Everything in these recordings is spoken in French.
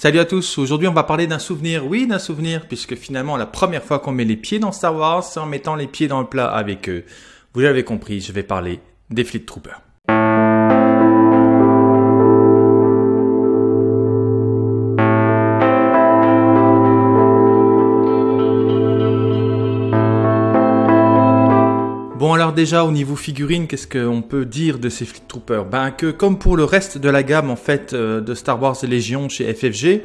Salut à tous, aujourd'hui on va parler d'un souvenir, oui d'un souvenir, puisque finalement la première fois qu'on met les pieds dans Star Wars, c'est en mettant les pieds dans le plat avec eux. Vous l'avez compris, je vais parler des Fleet Troopers. Bon alors déjà au niveau figurine, qu'est-ce qu'on peut dire de ces Fleet Troopers? Ben que comme pour le reste de la gamme en fait euh, de Star Wars Légion chez FFG,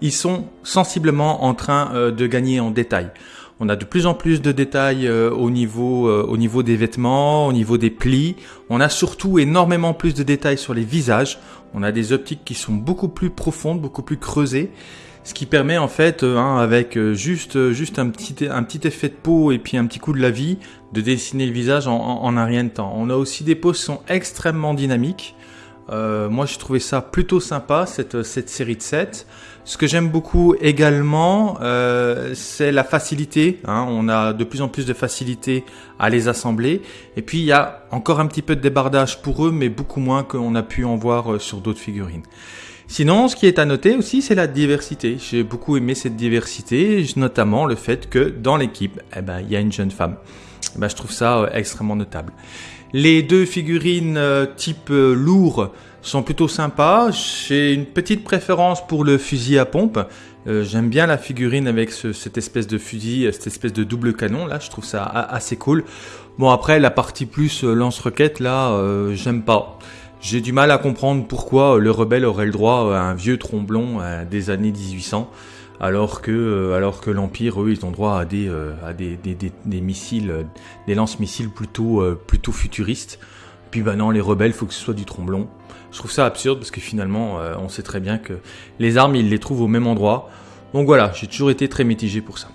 ils sont sensiblement en train euh, de gagner en détail. On a de plus en plus de détails euh, au niveau au niveau des vêtements, au niveau des plis. On a surtout énormément plus de détails sur les visages. On a des optiques qui sont beaucoup plus profondes, beaucoup plus creusées ce qui permet en fait, euh, hein, avec euh, juste, euh, juste un, petit, un petit effet de peau et puis un petit coup de la vie, de dessiner le visage en, en, un rien de temps. On a aussi des poses qui sont extrêmement dynamiques. Euh, moi, j'ai trouvé ça plutôt sympa, cette, cette série de 7. Ce que j'aime beaucoup également, euh, c'est la facilité. Hein. On a de plus en plus de facilité à les assembler. Et puis, il y a encore un petit peu de débardage pour eux, mais beaucoup moins qu'on a pu en voir sur d'autres figurines. Sinon, ce qui est à noter aussi, c'est la diversité. J'ai beaucoup aimé cette diversité, notamment le fait que dans l'équipe, eh ben, il y a une jeune femme. Eh ben, je trouve ça euh, extrêmement notable. Les deux figurines euh, type euh, lourd sont plutôt sympas. J'ai une petite préférence pour le fusil à pompe. J'aime bien la figurine avec cette espèce de fusil, cette espèce de double canon là. Je trouve ça assez cool. Bon après la partie plus lance-roquette là, j'aime pas. J'ai du mal à comprendre pourquoi le rebelle aurait le droit à un vieux tromblon euh, des années 1800, alors que, euh, alors l'Empire, eux, ils ont droit à euh, des, des, missiles, des lance-missiles plutôt, plutôt futuristes. Puis bah non, les rebelles, faut que ce soit du tromblon. Je trouve ça absurde parce que finalement, on sait très bien que les armes, ils les trouvent au même endroit. Donc voilà, j'ai toujours été très mitigé pour ça.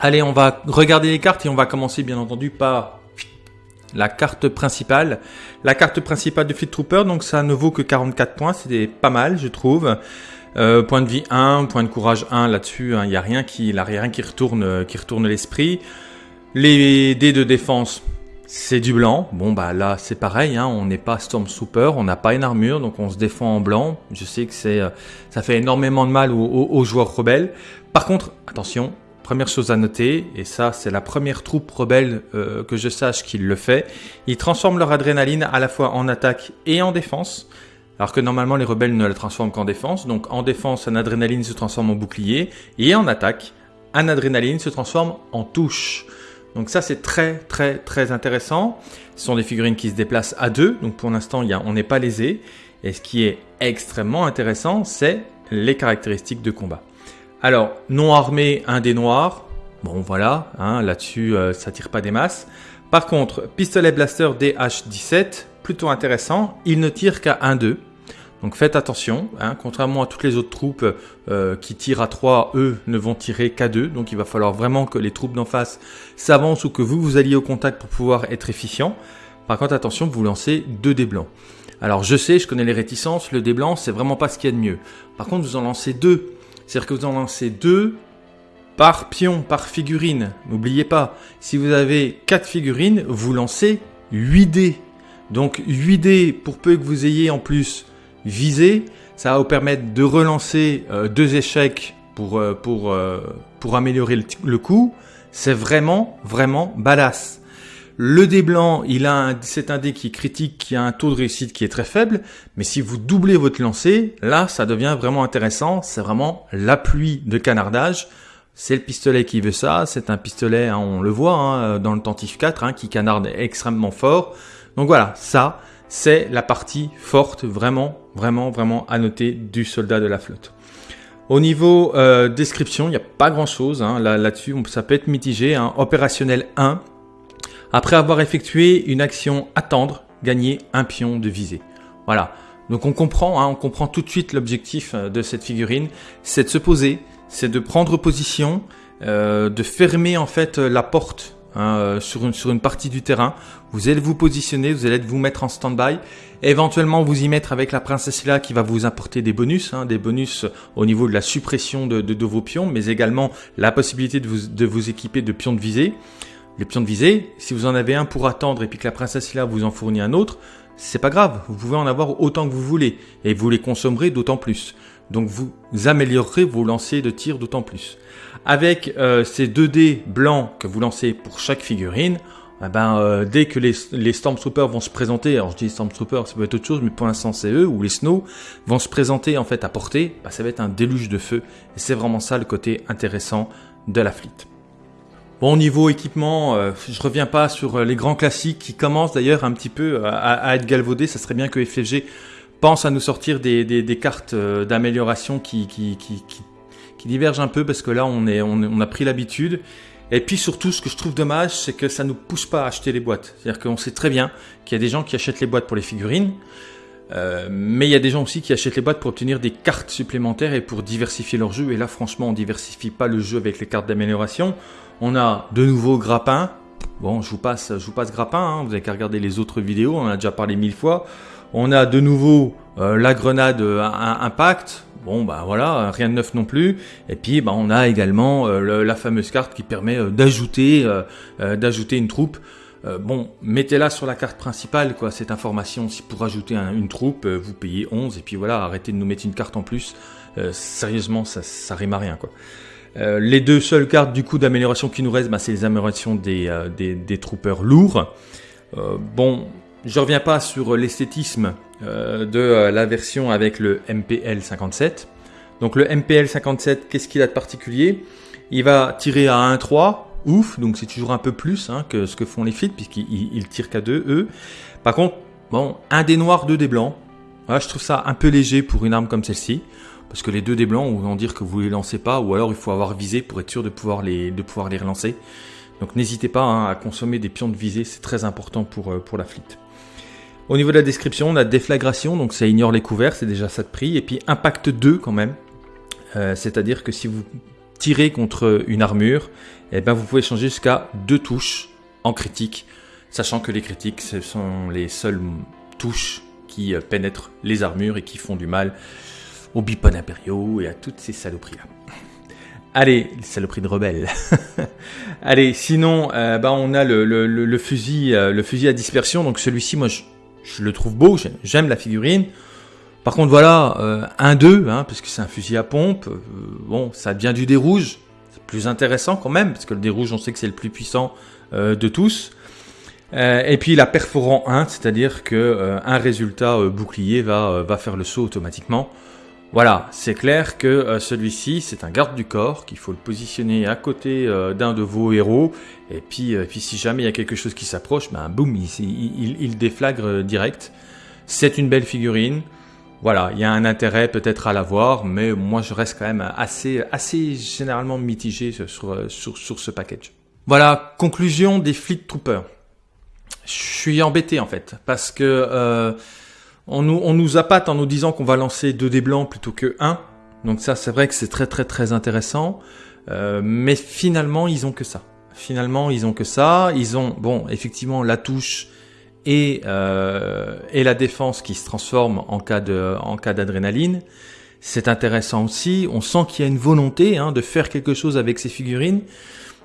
Allez, on va regarder les cartes et on va commencer bien entendu par la carte principale. La de Fleet Trooper, donc ça ne vaut que 44 points, c'est pas mal je trouve. Euh, point de vie 1, point de courage 1 là-dessus, il hein, n'y a rien qui, rien qui retourne, qui retourne l'esprit. Les dés de défense, c'est du blanc. Bon bah là c'est pareil, hein, on n'est pas Stormtrooper, on n'a pas une armure, donc on se défend en blanc. Je sais que euh, ça fait énormément de mal aux joueurs rebelles. Par contre, attention, Première chose à noter, et ça c'est la première troupe rebelle euh, que je sache qu'il le fait, ils transforment leur adrénaline à la fois en attaque et en défense, alors que normalement les rebelles ne la transforment qu'en défense. Donc en défense, un adrénaline se transforme en bouclier, et en attaque, un adrénaline se transforme en touche. Donc ça c'est très très très intéressant. Ce sont des figurines qui se déplacent à deux, donc pour l'instant on n'est pas lésé. Et ce qui est extrêmement intéressant, c'est les caractéristiques de combat. Alors, non armé, un des noirs. Bon, voilà, hein, là-dessus, euh, ça tire pas des masses. Par contre, pistolet blaster DH17, plutôt intéressant. Il ne tire qu'à 1-2. Donc faites attention, hein, contrairement à toutes les autres troupes euh, qui tirent à 3, eux ne vont tirer qu'à 2. Donc il va falloir vraiment que les troupes d'en face s'avancent ou que vous vous alliez au contact pour pouvoir être efficient. Par contre, attention, vous lancez deux dés blancs. Alors je sais, je connais les réticences, le dé blanc, c'est vraiment pas ce qu'il y a de mieux. Par contre, vous en lancez deux c'est-à-dire que vous en lancez deux par pion, par figurine. N'oubliez pas, si vous avez quatre figurines, vous lancez 8 dés. Donc 8 dés, pour peu que vous ayez en plus visé, ça va vous permettre de relancer euh, deux échecs pour, euh, euh, améliorer le, le coup. C'est vraiment, vraiment badass. Le dé blanc, il a c'est un dé qui critique, qui a un taux de réussite qui est très faible, mais si vous doublez votre lancer, là, ça devient vraiment intéressant. C'est vraiment la pluie de canardage. C'est le pistolet qui veut ça. C'est un pistolet, hein, on le voit hein, dans le Tentif 4, hein, qui canarde extrêmement fort. Donc voilà, ça, c'est la partie forte, vraiment, vraiment, vraiment à noter du soldat de la flotte. Au niveau euh, description, il n'y a pas grand chose là, là-dessus. ça peut être mitigé. Opérationnel 1, après avoir effectué une action attendre, gagner un pion de visée. Voilà. Donc on comprend, hein, on comprend tout de suite l'objectif euh, de cette figurine, c'est de se poser, c'est de prendre position, euh, de fermer en fait la porte hein, euh, sur, une, partie du terrain. Vous allez vous positionner, vous allez vous mettre en stand-by, éventuellement vous y mettre avec la princesse là qui va vous apporter des bonus, hein, des bonus au niveau de la suppression de, de, vos pions, mais également la possibilité de de vous équiper de pions de visée. Les pions de visée, si vous en avez un pour attendre et puis que la princesse là vous en fournit un autre, c'est pas grave, vous pouvez en avoir autant que vous voulez et vous les consommerez d'autant plus. Donc vous améliorerez vos lancers de tir d'autant plus. Avec euh, ces 2 dés blancs que vous lancez pour chaque figurine, eh ben, euh, dès que les, les Stormtroopers vont se présenter, alors je dis Stormtroopers, ça peut être autre chose, mais pour l'instant c'est eux, ou les Snow, vont se présenter en fait à portée, bah, ça va être un déluge de feu. Et c'est vraiment ça le côté intéressant de la fleet. Bon, niveau équipement, euh, je reviens pas sur les grands classiques qui commencent d'ailleurs un petit peu à, être galvaudés. Ça serait bien que FFG pense à nous sortir des, cartes d'amélioration qui, divergent un peu parce que là on, a pris l'habitude et puis surtout, ce que je trouve dommage, c'est que ça nous pousse pas à acheter les boîtes. C'est-à-dire qu'on sait très bien qu'il y a des gens qui achètent les boîtes pour les figurines, euh, mais il y a des gens aussi qui achètent les boîtes pour obtenir des cartes supplémentaires et pour diversifier leur jeu. Et là, franchement, on diversifie pas le jeu avec les cartes d'amélioration. On a de nouveaux grappins. Bon, je vous passe, je passe grappin. Hein. Vous avez qu'à regarder les autres vidéos. On a déjà parlé mille fois. On a de nouveau euh, la grenade euh, impact. Bon bah voilà, rien de neuf non plus. Et puis bah, on a également euh, la fameuse carte qui permet d'ajouter d'ajouter une troupe. bon, mettez-la sur la carte principale, quoi, cette information. Si pour ajouter une troupe, vous payez 11, et puis voilà, arrêtez de nous mettre une carte en plus. sérieusement, ça, ça rime à rien, quoi. Les deux seules cartes du coup d'amélioration qui nous restent, bah, c'est les améliorations des, des troopers lourds. bon, je reviens pas sur l'esthétisme euh, de euh, la version avec le MPL 57. Donc le MPL 57, qu'est-ce qu'il a de particulier? Il va tirer à 1-3, ouf, donc c'est toujours un peu plus hein, que ce que font les flics, puisqu'ils tirent qu'à 2, eux. Par contre, bon, un des noirs, deux des blancs. Je trouve ça un peu léger pour une arme comme celle-ci. Parce que les deux des blancs, vont dire que vous les lancez pas, ou alors il faut avoir visé pour être sûr de pouvoir les, de pouvoir les relancer. Donc n'hésitez pas hein, à consommer des pions de visée, c'est très important pour, euh, pour la fleet. Au niveau de la description, on a déflagration, donc ça ignore les couverts, c'est déjà ça de prix. Et puis impact 2 quand même. Euh, c'est-à-dire que si vous tirez contre une armure, eh ben vous pouvez changer jusqu'à deux touches en critique, sachant que les critiques, ce sont les seules touches qui euh, pénètrent les armures et qui font du mal aux bipones impériaux et à toutes ces saloperies-là. Allez, les saloperies de rebelles. Allez, sinon, euh, bah, on a le, le, fusil, le fusil à dispersion. Donc celui-ci, moi, je, le trouve beau, j'aime la figurine. Par contre, voilà, euh, un 2, hein, parce que c'est un fusil à pompe. Euh, bon, ça devient du dé rouge. C'est plus intéressant quand même, parce que le dé rouge, on sait que c'est le plus puissant euh, de tous. et puis la perforant 1, c'est-à-dire que un résultat bouclier va, va faire le saut automatiquement. Voilà, c'est clair que celui-ci, c'est un garde du corps, qu'il faut le positionner à côté d'un de vos héros, et puis, si jamais il y a quelque chose qui s'approche, ben boum, il, déflagre direct. C'est une belle figurine. Voilà, il y a un intérêt peut-être à l'avoir, mais moi je reste quand même assez, généralement mitigé sur, sur, ce package. Voilà, conclusion des Fleet Troopers. Je suis embêté en fait, parce que euh, on, nous, on nous appâte en nous disant qu'on va lancer deux dés blancs plutôt que un. Donc ça c'est vrai que c'est très très très intéressant, euh, mais finalement ils ont que ça. Finalement ils ont que ça. Ils ont, bon, effectivement la touche et, euh, et la défense qui se transforme en cas de en cas d'adrénaline. C'est intéressant aussi. On sent qu'il y a une volonté hein, de faire quelque chose avec ces figurines.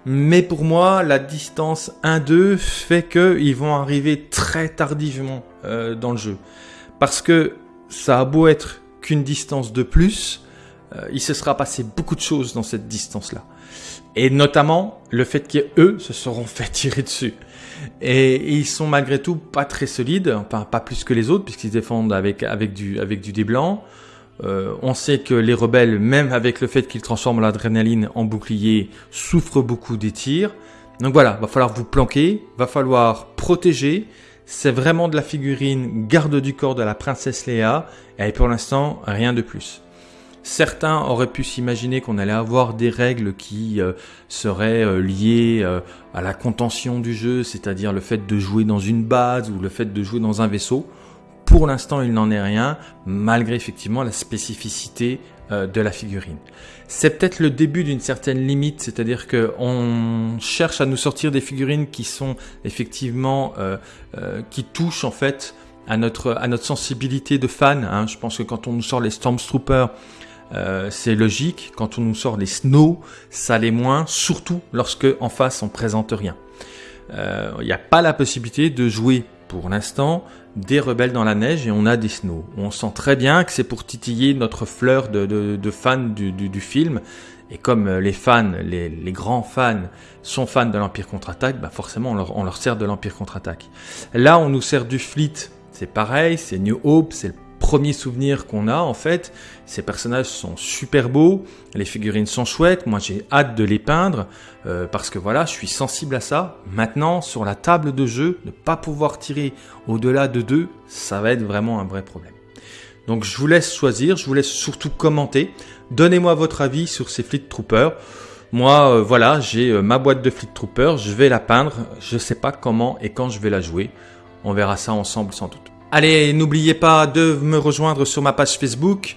Mais pour moi, la distance 1-2 fait qu'ils vont arriver très tardivement euh, dans le jeu. Parce que ça a beau être qu'une distance de plus, euh, il se sera passé beaucoup de choses dans cette distance-là. Et notamment le fait qu'eux se seront fait tirer dessus. Et ils sont malgré tout pas très solides, enfin pas plus que les autres, puisqu'ils défendent avec, du, avec dé. Euh, on sait que les rebelles, même avec le fait qu'ils transforment l'adrénaline en bouclier, souffrent beaucoup des tirs. Donc voilà, va falloir vous planquer, va falloir protéger. C'est vraiment de la figurine garde du corps de la princesse Léa, et pour l'instant, rien de plus. Certains auraient pu s'imaginer qu'on allait avoir des règles qui euh, seraient euh, liées euh, à la contention du jeu, c'est-à-dire le fait de jouer dans une base ou le fait de jouer dans un vaisseau. pour l'instant, il n'en est rien, malgré effectivement la spécificité de la figurine. C'est peut-être le début d'une certaine limite, c'est-à-dire que on cherche à nous sortir des figurines qui sont effectivement euh, euh, qui touchent en fait à notre à notre sensibilité de fan. Hein. Je pense que quand on nous sort les Stormtroopers, euh, c'est logique. Quand on nous sort les Snow, ça l'est moins, surtout lorsque en face on présente rien. Il n'y a pas la possibilité de jouer pour l'instant des rebelles dans la neige et on a des snows. On sent très bien que c'est pour titiller notre fleur de, fans du, film. Et comme euh, les fans, les, grands fans sont fans de l'Empire contre-attaque, bah forcément on leur, on leur sert de l'Empire contre-attaque. Là on nous sert du Fleet, c'est pareil, c'est New Hope, c'est le premier souvenir qu'on a en fait. Ces personnages sont super beaux, les figurines sont chouettes, moi j'ai hâte de les peindre euh, parce que voilà, je suis sensible à ça. Maintenant, sur la table de jeu, ne pas pouvoir tirer au-delà de deux, ça va être vraiment un vrai problème. Donc je vous laisse choisir, je vous laisse surtout commenter. Donnez-moi votre avis sur ces Fleet Troopers. Moi, euh, voilà, j'ai euh, ma boîte de Fleet Troopers, je vais la peindre. Je sais pas comment et quand je vais la jouer. On verra ça ensemble sans doute. Allez, n'oubliez pas de me rejoindre sur ma page Facebook.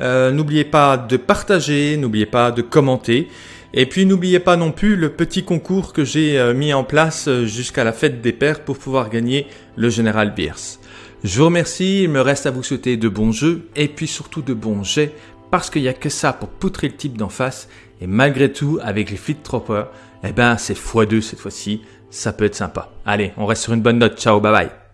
Euh, n'oubliez pas de partager, n'oubliez pas de commenter. Et puis n'oubliez pas non plus le petit concours que j'ai euh, mis en place euh, jusqu'à la fête des pères pour pouvoir gagner le Général Beers. Je vous remercie, il me reste à vous souhaiter de bons jeux et puis surtout de bons jets parce qu'il n'y a que ça pour poutrer le type d'en face et malgré tout avec les Fleet Troopers, eh ben c'est x2 cette fois-ci, ça peut être sympa. Allez, on reste sur une bonne note, ciao, bye bye